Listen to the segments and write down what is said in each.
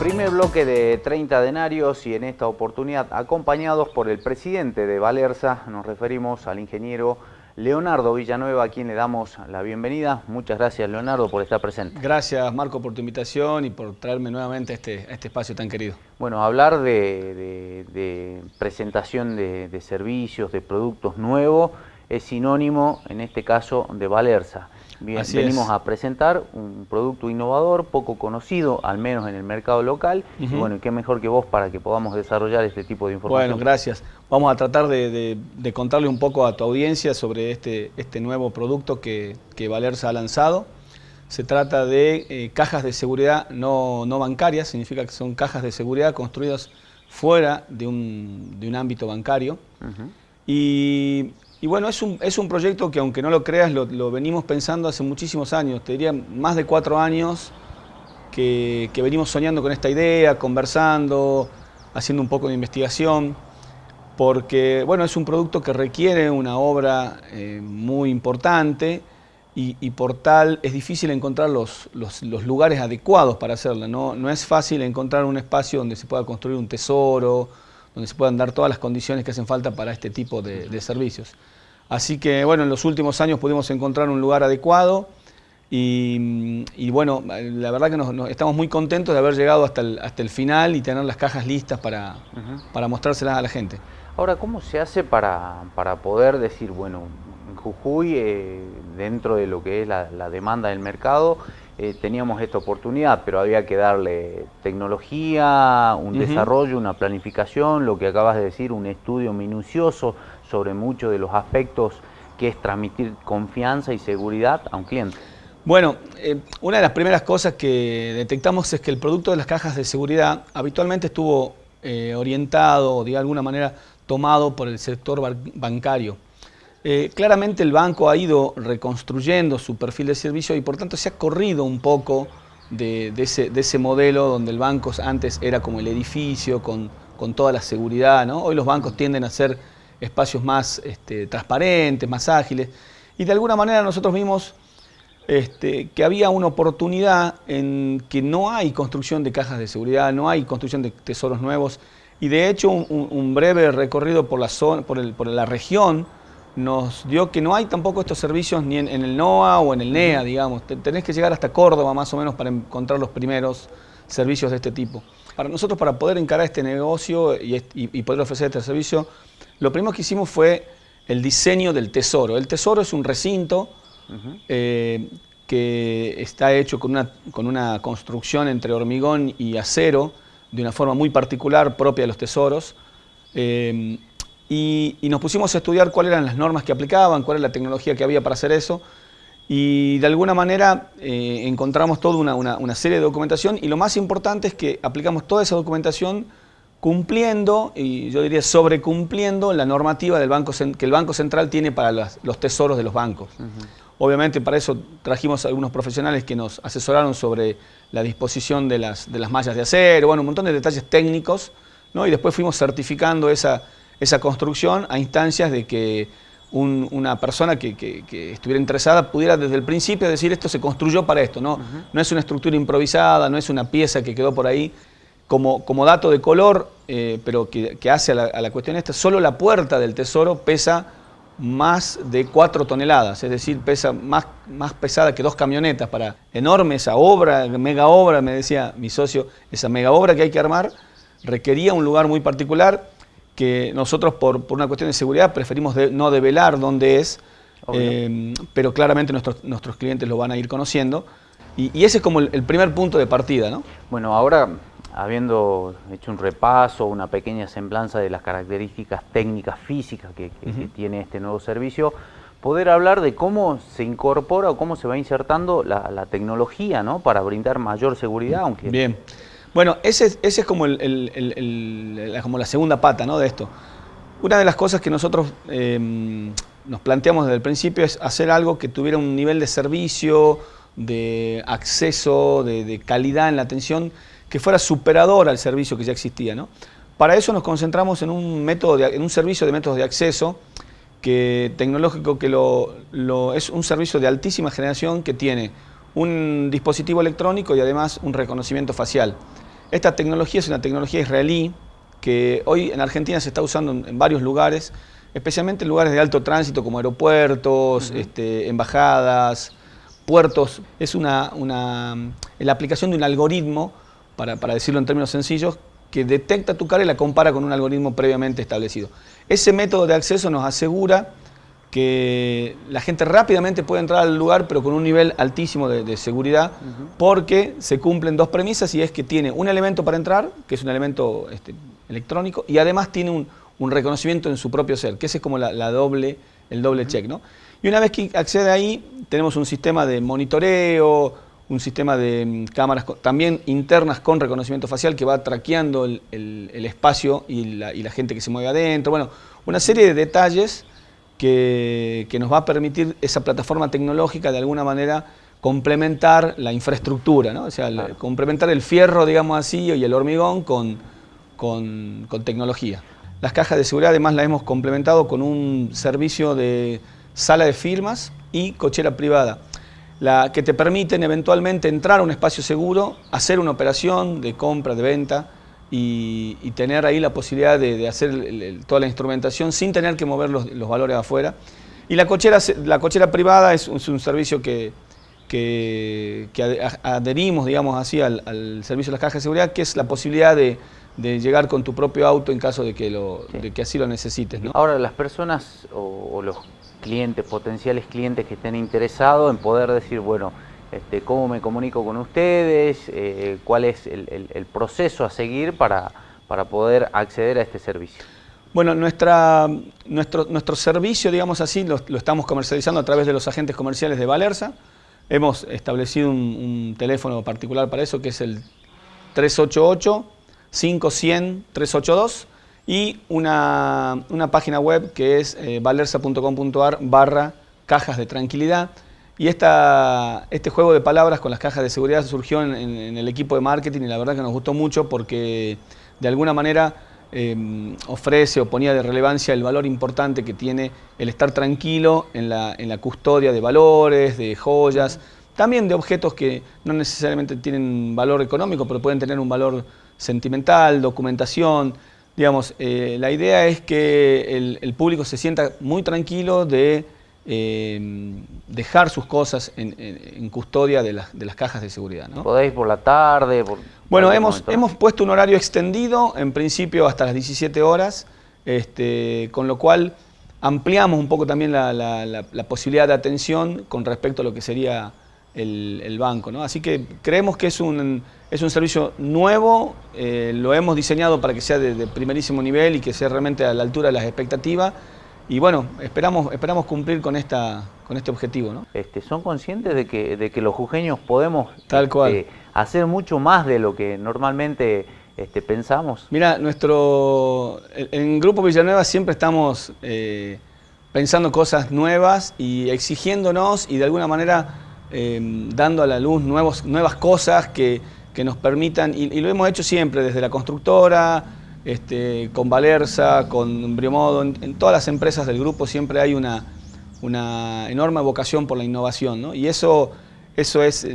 Primer bloque de 30 denarios y en esta oportunidad acompañados por el presidente de Valerza, nos referimos al ingeniero Leonardo Villanueva, a quien le damos la bienvenida. Muchas gracias, Leonardo, por estar presente. Gracias, Marco, por tu invitación y por traerme nuevamente a este, este espacio tan querido. Bueno, hablar de, presentación de, de, servicios, de productos nuevos, es sinónimo, en este caso, de Valerza. Bien, venimos a presentar un producto innovador, poco conocido, al menos en el mercado local. Y bueno, qué mejor que vos para que podamos desarrollar este tipo de información. Bueno, gracias. Vamos a tratar de, contarle un poco a tu audiencia sobre este, este nuevo producto que, que Valerza ha lanzado. Se trata de eh, cajas de seguridad no, no, bancarias, significa que son cajas de seguridad construidas fuera de un, de un ámbito bancario. Y y bueno, es un, es un proyecto que aunque no lo creas, lo, venimos pensando hace muchísimos años, te diría más de cuatro años que, venimos soñando con esta idea, conversando, haciendo un poco de investigación, porque bueno, es un producto que requiere una obra eh, muy importante y, por tal es difícil encontrar los, los, lugares adecuados para hacerla. ¿no? no es fácil encontrar un espacio donde se pueda construir un tesoro, donde se puedan dar todas las condiciones que hacen falta para este tipo de, servicios. Así que bueno, en los últimos años pudimos encontrar un lugar adecuado y, bueno, la verdad que nos, estamos muy contentos de haber llegado hasta el, hasta el final y tener las cajas listas para, para mostrárselas a la gente. Ahora, ¿cómo se hace para, para poder decir, bueno, en Jujuy, eh, dentro de lo que es la, la demanda del mercado, eh, teníamos esta oportunidad, pero había que darle tecnología, un desarrollo, una planificación, lo que acabas de decir, un estudio minucioso sobre muchos de los aspectos que es transmitir confianza y seguridad a un cliente. Bueno, eh, una de las primeras cosas que detectamos es que el producto de las cajas de seguridad habitualmente estuvo eh, orientado o de alguna manera tomado por el sector bancario. Eh, claramente el banco ha ido reconstruyendo su perfil de servicio y por tanto se ha corrido un poco de, ese, modelo donde el banco antes era como el edificio con, toda la seguridad. Hoy los bancos tienden a ser espacios más este, transparentes, más ágiles y de alguna manera nosotros vimos este, que había una oportunidad en que no hay construcción de cajas de seguridad, no hay construcción de tesoros nuevos y de hecho un, breve recorrido por la región nos dio que no hay tampoco estos servicios ni en, el NOA o en el NEA, digamos. Tenés que llegar hasta Córdoba más o menos para encontrar los primeros servicios de este tipo. Para nosotros, para poder encarar este negocio y, poder ofrecer este servicio, lo primero que hicimos fue el diseño del tesoro. El tesoro es un recinto eh, que está hecho con una, con una construcción entre hormigón y acero de una forma muy particular propia de los tesoros. Eh, y, nos pusimos a estudiar cuáles eran las normas que aplicaban, cuál era la tecnología que había para hacer eso, y de alguna manera eh, encontramos toda una, serie de documentación, y lo más importante es que aplicamos toda esa documentación cumpliendo, y yo diría sobrecumpliendo, la normativa del banco, que el Banco Central tiene para los tesoros de los bancos. Obviamente para eso trajimos algunos profesionales que nos asesoraron sobre la disposición de las, de las mallas de acero, bueno, un montón de detalles técnicos, ¿no? y después fuimos certificando esa, esa construcción a instancias de que una persona que, estuviera interesada pudiera desde el principio decir esto se construyó para esto, no, no es una estructura improvisada, no es una pieza que quedó por ahí como, como dato de color, eh, pero que, hace a la, cuestión esta, solo la puerta del tesoro pesa más de 4 toneladas, es decir, pesa más, más pesada que dos camionetas para enorme esa obra, mega obra, me decía mi socio, esa mega obra que hay que armar, requería un lugar muy particular, que nosotros por, una cuestión de seguridad preferimos no develar dónde es, eh, pero claramente nuestros, nuestros clientes lo van a ir conociendo. Y, ese es como el, primer punto de partida, ¿no? Bueno, ahora habiendo hecho un repaso, una pequeña semblanza de las características técnicas físicas que, tiene este nuevo servicio, poder hablar de cómo se incorpora o cómo se va insertando la, la tecnología, ¿no? Para brindar mayor seguridad aunque Bien. Bueno, ese, es como, la segunda pata ¿no? de esto. Una de las cosas que nosotros em, nos planteamos desde el principio es hacer algo que tuviera un nivel de servicio, de acceso, de, calidad en la atención, que fuera superador al servicio que ya existía. ¿no? Para eso nos concentramos en un, método en un servicio de métodos de acceso que, tecnológico que lo, es un servicio de altísima generación que tiene un dispositivo electrónico y además un reconocimiento facial. Esta tecnología es una tecnología israelí que hoy en Argentina se está usando en varios lugares, especialmente en lugares de alto tránsito como aeropuertos, este, embajadas, puertos. Es una, la aplicación de un algoritmo, para, para decirlo en términos sencillos, que detecta tu cara y la compara con un algoritmo previamente establecido. Ese método de acceso nos asegura que la gente rápidamente puede entrar al lugar, pero con un nivel altísimo de, seguridad, porque se cumplen dos premisas y es que tiene un elemento para entrar, que es un elemento este, electrónico, y además tiene un, reconocimiento en su propio ser, que ese es como la, doble, el doble check. ¿no? Y una vez que accede ahí, tenemos un sistema de monitoreo, un sistema de mm, cámaras también internas con reconocimiento facial que va traqueando el, espacio y la, y la, gente que se mueve adentro. Bueno, una serie de detalles que, nos va a permitir esa plataforma tecnológica de alguna manera complementar la infraestructura, ¿no? o sea, complementar el fierro, digamos así, y el hormigón con, con, tecnología. Las cajas de seguridad además las hemos complementado con un servicio de sala de firmas y cochera privada, la que te permiten eventualmente entrar a un espacio seguro, hacer una operación de compra, de venta, y, tener ahí la posibilidad de, hacer toda la instrumentación sin tener que mover los, valores afuera. Y la cochera, la cochera privada es, un servicio que, que, adherimos, digamos así, al, servicio de las cajas de seguridad, que es la posibilidad de, llegar con tu propio auto en caso de que, lo, que así lo necesites. Ahora, las personas o los clientes, potenciales clientes que estén interesados en poder decir, bueno, este, cómo me comunico con ustedes, eh, cuál es el, proceso a seguir para, para poder acceder a este servicio. Bueno, nuestra, nuestro, nuestro servicio, digamos así, lo, estamos comercializando a través de los agentes comerciales de Valerza. Hemos establecido un, teléfono particular para eso, que es el 388-500-382 y una, página web que es eh, valerza.com.ar barra cajas de tranquilidad. Y esta, este juego de palabras con las cajas de seguridad surgió en, el equipo de marketing y la verdad que nos gustó mucho porque de alguna manera em, ofrece o ponía de relevancia el valor importante que tiene el estar tranquilo en la, en la custodia de valores, de joyas, también de objetos que no necesariamente tienen valor económico, pero pueden tener un valor sentimental, documentación. Digamos, eh, la idea es que el, el público se sienta muy tranquilo de Em, dejar sus cosas en, custodia de las, de las, cajas de seguridad. ¿no? ¿Podéis por la tarde? bueno, hemos, hemos puesto un horario extendido, en principio hasta las 17 horas, este, con lo cual ampliamos un poco también la, la, posibilidad de atención con respecto a lo que sería el, el banco. ¿no? Así que creemos que es un, es un servicio nuevo, eh, lo hemos diseñado para que sea de, de primerísimo nivel y que sea realmente a la altura de las expectativas y bueno, esperamos, esperamos cumplir con, esta, con este objetivo. ¿no? Este, ¿Son conscientes de que, de que los jujeños podemos Tal cual. Este, hacer mucho más de lo que normalmente este, pensamos? Mira, nuestro, en Grupo Villanueva siempre estamos eh, pensando cosas nuevas y exigiéndonos y de alguna manera em, dando a la luz nuevos, nuevas cosas que, que nos permitan, y, y lo hemos hecho siempre desde la constructora, este, con Valerza, con Briomodo, en, todas las empresas del grupo siempre hay una, una enorme vocación por la innovación, y eso, eso es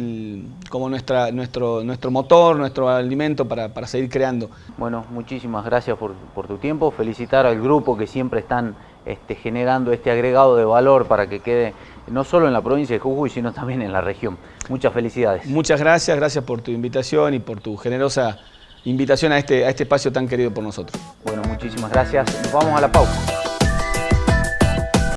como nuestra, nuestro, nuestro motor, nuestro alimento para, para seguir creando. Bueno, muchísimas gracias por, por, tu tiempo, felicitar al grupo que siempre están este, generando este agregado de valor para que quede no solo en la provincia de Jujuy, sino también en la región. Muchas felicidades. Muchas gracias, gracias por tu invitación y por tu generosa invitación a este, a este espacio tan querido por nosotros. Bueno, muchísimas gracias. Nos vamos a la pausa.